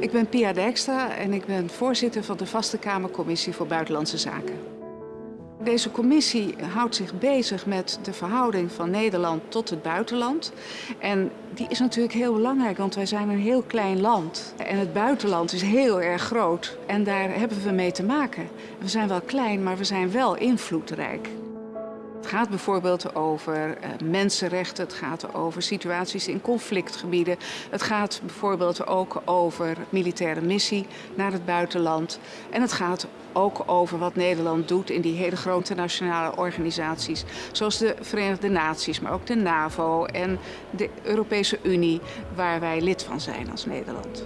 Ik ben Pia Dijkstra en ik ben voorzitter van de Vaste Kamercommissie voor Buitenlandse Zaken. Deze commissie houdt zich bezig met de verhouding van Nederland tot het buitenland. En die is natuurlijk heel belangrijk, want wij zijn een heel klein land. En het buitenland is heel erg groot en daar hebben we mee te maken. We zijn wel klein, maar we zijn wel invloedrijk. Het gaat bijvoorbeeld over uh, mensenrechten, het gaat over situaties in conflictgebieden. Het gaat bijvoorbeeld ook over militaire missie naar het buitenland. En het gaat ook over wat Nederland doet in die hele grote nationale organisaties. Zoals de Verenigde Naties, maar ook de NAVO en de Europese Unie, waar wij lid van zijn als Nederland.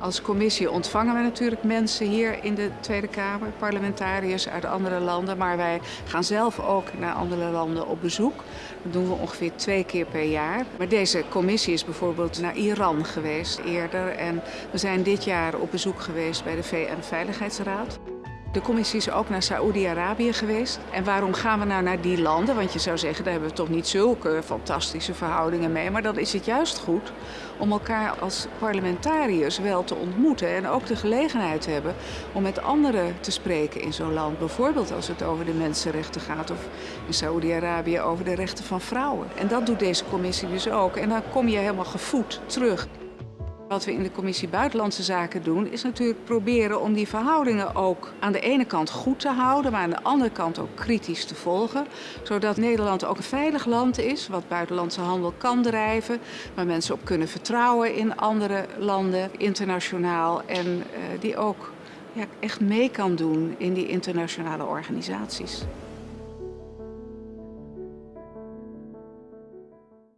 Als commissie ontvangen we natuurlijk mensen hier in de Tweede Kamer, parlementariërs uit andere landen, maar wij gaan zelf ook naar andere landen op bezoek. Dat doen we ongeveer twee keer per jaar. Maar deze commissie is bijvoorbeeld naar Iran geweest eerder en we zijn dit jaar op bezoek geweest bij de VN-veiligheidsraad. De commissie is ook naar Saoedi-Arabië geweest. En waarom gaan we nou naar die landen? Want je zou zeggen, daar hebben we toch niet zulke fantastische verhoudingen mee. Maar dan is het juist goed om elkaar als parlementariërs wel te ontmoeten. En ook de gelegenheid te hebben om met anderen te spreken in zo'n land. Bijvoorbeeld als het over de mensenrechten gaat of in Saoedi-Arabië over de rechten van vrouwen. En dat doet deze commissie dus ook. En dan kom je helemaal gevoed terug. Wat we in de commissie Buitenlandse Zaken doen, is natuurlijk proberen om die verhoudingen ook aan de ene kant goed te houden, maar aan de andere kant ook kritisch te volgen. Zodat Nederland ook een veilig land is, wat buitenlandse handel kan drijven, waar mensen op kunnen vertrouwen in andere landen, internationaal, en uh, die ook ja, echt mee kan doen in die internationale organisaties.